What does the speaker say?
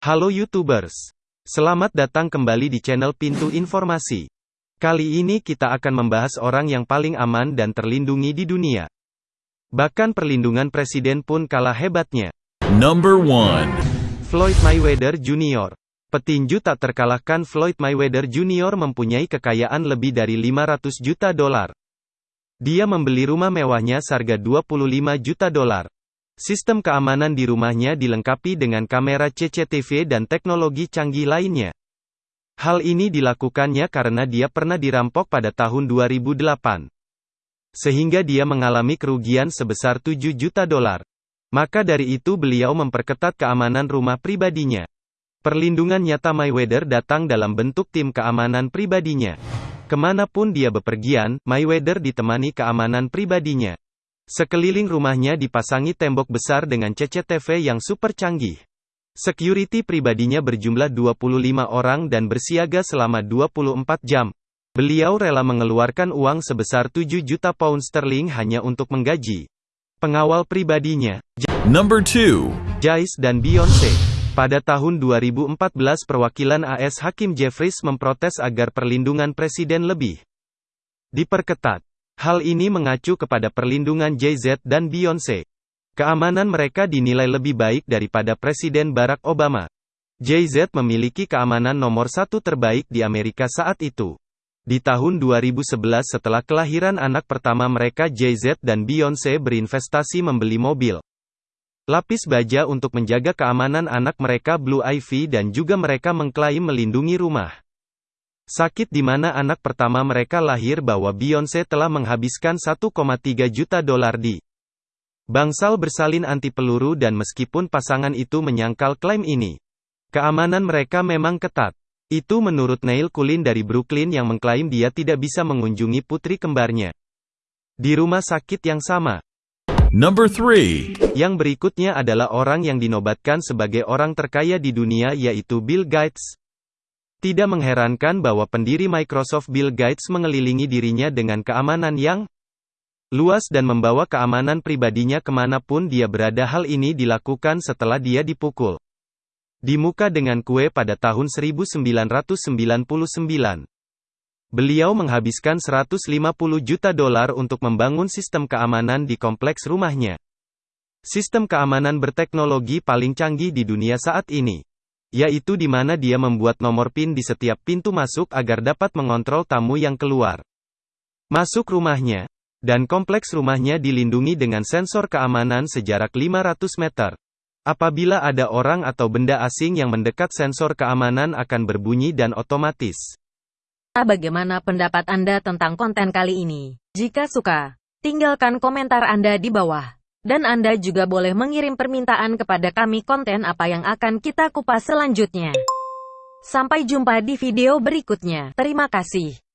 Halo YouTubers. Selamat datang kembali di channel Pintu Informasi. Kali ini kita akan membahas orang yang paling aman dan terlindungi di dunia. Bahkan perlindungan presiden pun kalah hebatnya. Number 1. Floyd Mayweather Jr. Petinju tak terkalahkan Floyd Mayweather Jr. mempunyai kekayaan lebih dari 500 juta dolar. Dia membeli rumah mewahnya seharga 25 juta dolar. Sistem keamanan di rumahnya dilengkapi dengan kamera CCTV dan teknologi canggih lainnya. Hal ini dilakukannya karena dia pernah dirampok pada tahun 2008. Sehingga dia mengalami kerugian sebesar 7 juta dolar. Maka dari itu beliau memperketat keamanan rumah pribadinya. Perlindungan nyata Mayweather datang dalam bentuk tim keamanan pribadinya. Ke mana pun dia bepergian, Mayweather ditemani keamanan pribadinya. Sekeliling rumahnya dipasangi tembok besar dengan CCTV yang super canggih. Security pribadinya berjumlah 25 orang dan bersiaga selama 24 jam. Beliau rela mengeluarkan uang sebesar 7 juta pound sterling hanya untuk menggaji pengawal pribadinya. Number 2. Jais dan Beyonce. Pada tahun 2014 perwakilan AS Hakim Jeffries memprotes agar perlindungan presiden lebih diperketat. Hal ini mengacu kepada perlindungan Jay-Z dan Beyoncé. Keamanan mereka dinilai lebih baik daripada Presiden Barack Obama. Jay-Z memiliki keamanan nomor satu terbaik di Amerika saat itu. Di tahun 2011 setelah kelahiran anak pertama mereka Jay-Z dan Beyoncé berinvestasi membeli mobil. Lapis baja untuk menjaga keamanan anak mereka Blue Ivy dan juga mereka mengklaim melindungi rumah. Sakit di mana anak pertama mereka lahir bahwa Beyonce telah menghabiskan 1,3 juta dolar di bangsal bersalin anti peluru dan meskipun pasangan itu menyangkal klaim ini, keamanan mereka memang ketat. Itu menurut Neil Kulin dari Brooklyn yang mengklaim dia tidak bisa mengunjungi putri kembarnya di rumah sakit yang sama. Number 3. Yang berikutnya adalah orang yang dinobatkan sebagai orang terkaya di dunia yaitu Bill Gates. Tidak mengherankan bahwa pendiri Microsoft Bill Gates mengelilingi dirinya dengan keamanan yang luas dan membawa keamanan pribadinya ke mana pun dia berada hal ini dilakukan setelah dia dipukul di muka dengan kue pada tahun 1999. Beliau menghabiskan 150 juta dolar untuk membangun sistem keamanan di kompleks rumahnya. Sistem keamanan berteknologi paling canggih di dunia saat ini yaitu di mana dia membuat nomor PIN di setiap pintu masuk agar dapat mengontrol tamu yang keluar. Masuk rumahnya, dan kompleks rumahnya dilindungi dengan sensor keamanan sejarak 500 meter. Apabila ada orang atau benda asing yang mendekat sensor keamanan akan berbunyi dan otomatis. Bagaimana pendapat Anda tentang konten kali ini? Jika suka, tinggalkan komentar Anda di bawah. Dan Anda juga boleh mengirim permintaan kepada kami konten apa yang akan kita kupas selanjutnya. Sampai jumpa di video berikutnya. Terima kasih.